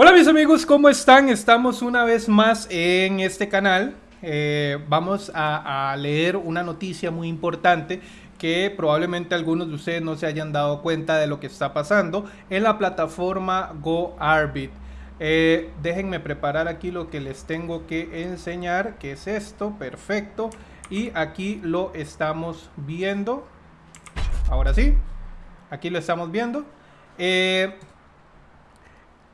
Hola mis amigos, ¿cómo están? Estamos una vez más en este canal. Eh, vamos a, leer una noticia muy importante que probablemente algunos de ustedes no se hayan dado cuenta de lo que está pasando en la plataforma GoArbit. Eh, déjenme preparar aquí lo que les tengo que enseñar, que es esto, perfecto. Y aquí lo estamos viendo. Ahora sí, aquí lo estamos viendo. Eh,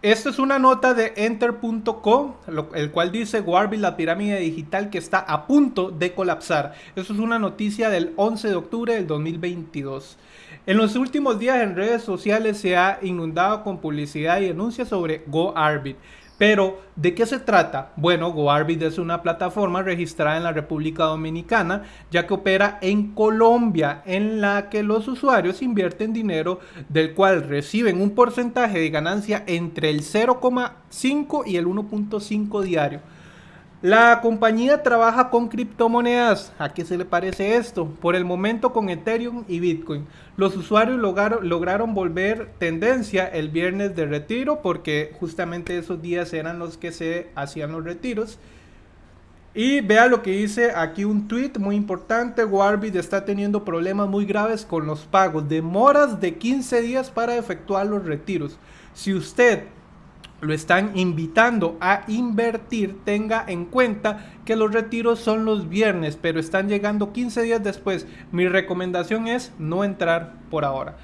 esto es una nota de enter.com, el cual dice Warby, la pirámide digital que está a punto de colapsar. Esto es una noticia del 11 de octubre del 2022. En los últimos días en redes sociales se ha inundado con publicidad y denuncias sobre GoArbit. Pero, ¿de qué se trata? Bueno, GoArbit es una plataforma registrada en la República Dominicana, ya que opera en Colombia, en la que los usuarios invierten dinero del cual reciben un porcentaje de ganancia entre el 0,5 y el 1.5 diario. La compañía trabaja con criptomonedas. ¿A qué se le parece esto? Por el momento con Ethereum y Bitcoin. Los usuarios lograron, volver tendencia el viernes de retiro porque justamente esos días eran los que se hacían los retiros. Y vea lo que dice aquí un tweet muy importante. Warbit está teniendo problemas muy graves con los pagos. Demoras de 15 días para efectuar los retiros. Si usted lo están invitando a invertir, tenga en cuenta que los retiros son los viernes, pero están llegando 15 días después. Mi recomendación es no entrar por ahora.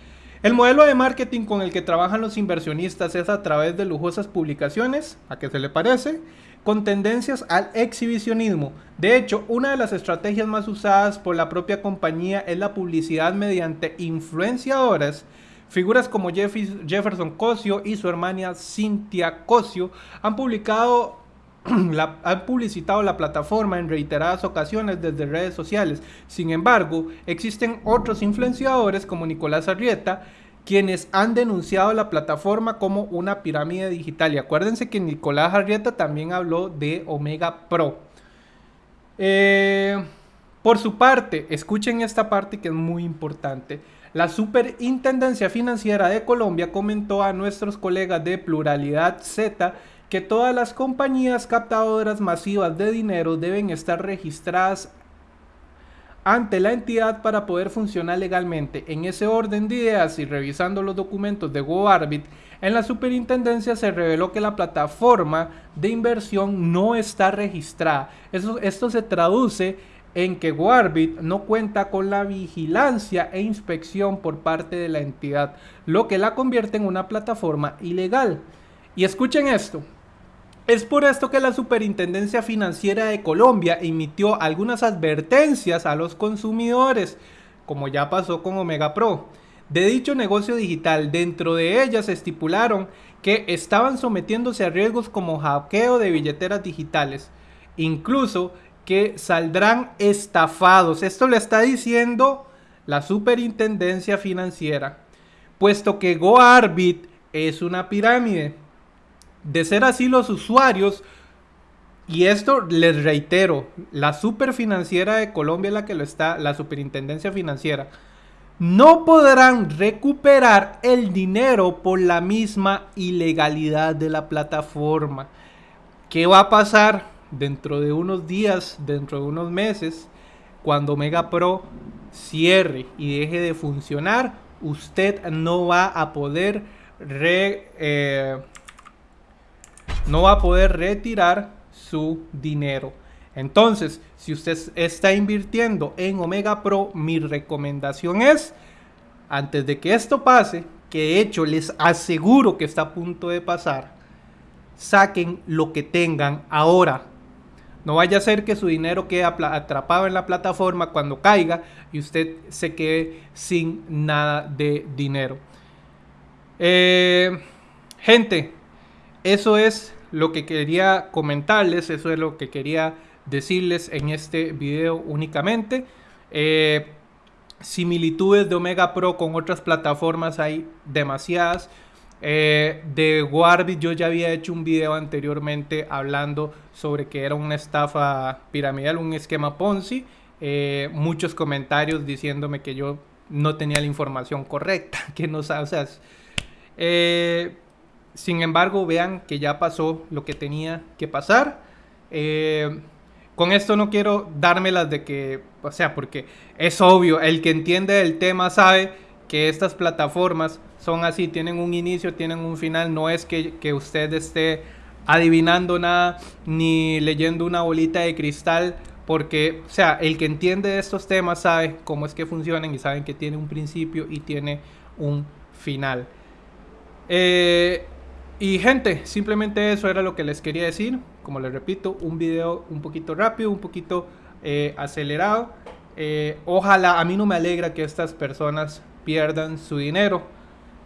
El modelo de marketing con el que trabajan los inversionistas es a través de lujosas publicaciones, ¿a qué se le parece? Con tendencias al exhibicionismo. De hecho, una de las estrategias más usadas por la propia compañía es la publicidad mediante influenciadoras Figuras como Jefferson Cosio y su hermana Cynthia Cosio han publicado han publicitado la plataforma en reiteradas ocasiones desde redes sociales. Sin embargo, existen otros influenciadores como Nicolás Arrieta quienes han denunciado la plataforma como una pirámide digital. Y acuérdense que Nicolás Arrieta también habló de Omega Pro. Eh, por su parte, escuchen esta parte que es muy importante. La Superintendencia Financiera de Colombia comentó a nuestros colegas de Pluralidad Z que todas las compañías captadoras masivas de dinero deben estar registradas ante la entidad para poder funcionar legalmente. En ese orden de ideas y revisando los documentos de GoArbit, en la superintendencia se reveló que la plataforma de inversión no está registrada. esto se traduce en que Warbit no cuenta con la vigilancia e inspección por parte de la entidad, lo que la convierte en una plataforma ilegal. Y escuchen esto. Es por esto que la Superintendencia Financiera de Colombia emitió algunas advertencias a los consumidores, como ya pasó con Omega Pro, de dicho negocio digital. Dentro de ellas estipularon que estaban sometiéndose a riesgos como hackeo de billeteras digitales. Incluso que saldrán estafados. Esto le está diciendo la superintendencia financiera, puesto que GoArbit es una pirámide. De ser así, los usuarios, y esto les reitero, la superfinanciera de Colombia la que lo está, la superintendencia financiera, no podrán recuperar el dinero por la misma ilegalidad de la plataforma. ¿Qué va a pasar? Dentro de unos días, dentro de unos meses, cuando Mega Pro cierre y deje de funcionar, usted no va a poder eh, no va a poder retirar su dinero. Entonces, si usted está invirtiendo en Omega Pro, mi recomendación es, antes de que esto pase, que de hecho les aseguro que está a punto de pasar, saquen lo que tengan ahora. No vaya a ser que su dinero quede atrapado en la plataforma cuando caiga y usted se quede sin nada de dinero. Eh, gente, eso es lo que quería comentarles, eso es lo que quería decirles en este video únicamente. Eh, similitudes de Omega Pro con otras plataformas hay demasiadas. Eh, de Warbit yo ya había hecho un video anteriormente hablando sobre que era una estafa piramidal, un esquema Ponzi. Eh, muchos comentarios diciéndome que yo no tenía la información correcta, que no o sea, eh, sin embargo, vean que ya pasó lo que tenía que pasar. Con esto no quiero dármelas de que, o sea, porque es obvio, el que entiende el tema sabe que estas plataformas son así, tienen un inicio, tienen un final, no es que, usted esté adivinando nada ni leyendo una bolita de cristal, porque, o sea, el que entiende estos temas sabe cómo es que funcionan y saben que tiene un principio y tiene un final. Eh, y gente, simplemente eso era lo que les quería decir. Como les repito, un video un poquito rápido, un poquito eh, acelerado. Eh, ojalá, a mí no me alegra que estas personas pierdan su dinero.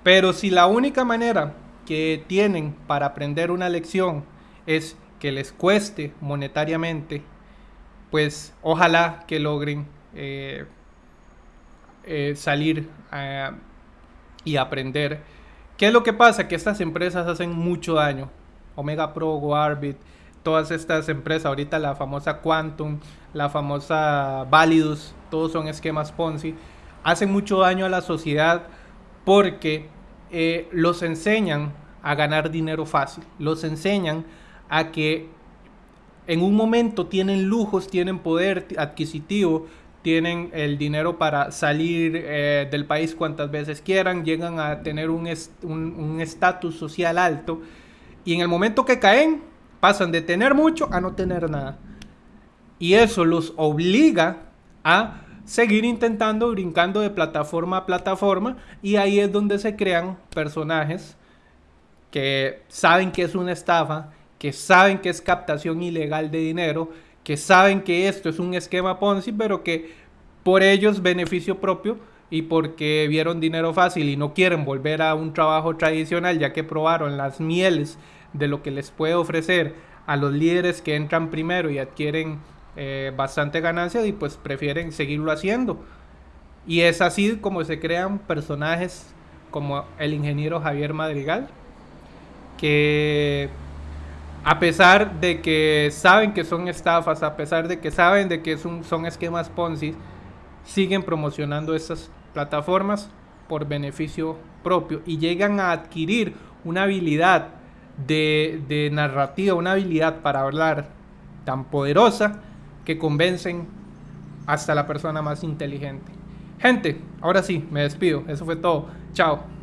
Pero si la única manera que tienen para aprender una lección es que les cueste monetariamente, pues ojalá que logren eh, salir y aprender ¿Qué es lo que pasa? Que estas empresas hacen mucho daño. Omega Pro, Warbit, todas estas empresas, ahorita la famosa Quantum, la famosa Validus, todos son esquemas Ponzi, hacen mucho daño a la sociedad porque eh, los enseñan a ganar dinero fácil, los enseñan a que en un momento tienen lujos, tienen poder adquisitivo, tienen el dinero para salir eh, del país cuantas veces quieran, llegan a tener un estatus social alto y en el momento que caen pasan de tener mucho a no tener nada. Y eso los obliga a seguir intentando, brincando de plataforma a plataforma y ahí es donde se crean personajes que saben que es una estafa, que saben que es captación ilegal de dinero, que saben que esto es un esquema Ponzi, pero que por ellos beneficio propio y porque vieron dinero fácil y no quieren volver a un trabajo tradicional ya que probaron las mieles de lo que les puede ofrecer a los líderes que entran primero y adquieren eh, bastante ganancia y pues prefieren seguirlo haciendo. Y es así como se crean personajes como el ingeniero Javier Madrigal, que a pesar de que saben que son estafas, a pesar de que saben de que son, esquemas Ponzi, siguen promocionando estas plataformas por beneficio propio y llegan a adquirir una habilidad de narrativa, una habilidad para hablar tan poderosa que convencen hasta la persona más inteligente. Gente, ahora sí, me despido. Eso fue todo. Chao.